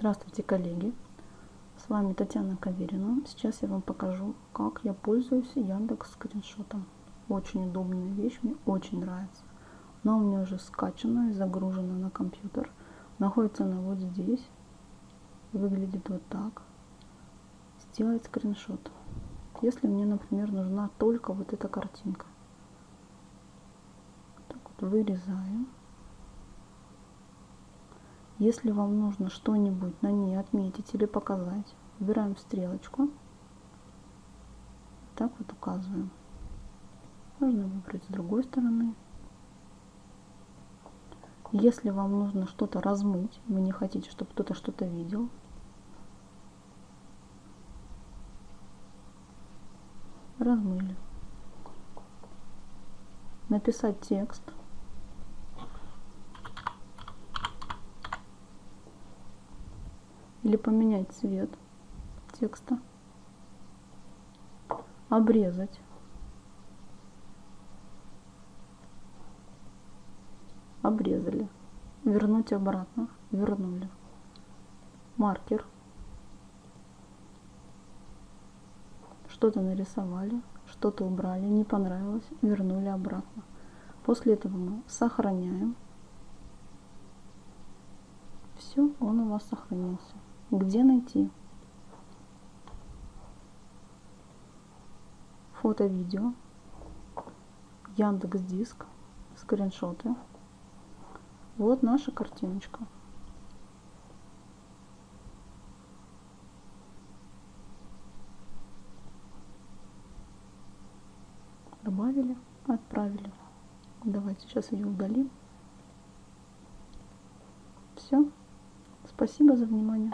Здравствуйте, коллеги! С вами Татьяна Каверина. Сейчас я вам покажу, как я пользуюсь Яндекс скриншотом. Очень удобная вещь, мне очень нравится. Она у меня уже скачана и загружена на компьютер. Находится она вот здесь. Выглядит вот так. Сделать скриншот. Если мне, например, нужна только вот эта картинка. Так вот, вырезаем. Если вам нужно что-нибудь на ней отметить или показать, выбираем стрелочку. Так вот указываем. Можно выбрать с другой стороны. Если вам нужно что-то размыть, вы не хотите, чтобы кто-то что-то видел, размыли. Написать текст – или поменять цвет текста, обрезать, обрезали, вернуть обратно, вернули, маркер, что-то нарисовали, что-то убрали, не понравилось, вернули обратно. После этого мы сохраняем. Все, он у вас сохранился. Где найти? Фото, видео, Яндекс Диск, скриншоты. Вот наша картиночка. Добавили, отправили. Давайте сейчас ее удалим. Все. Спасибо за внимание.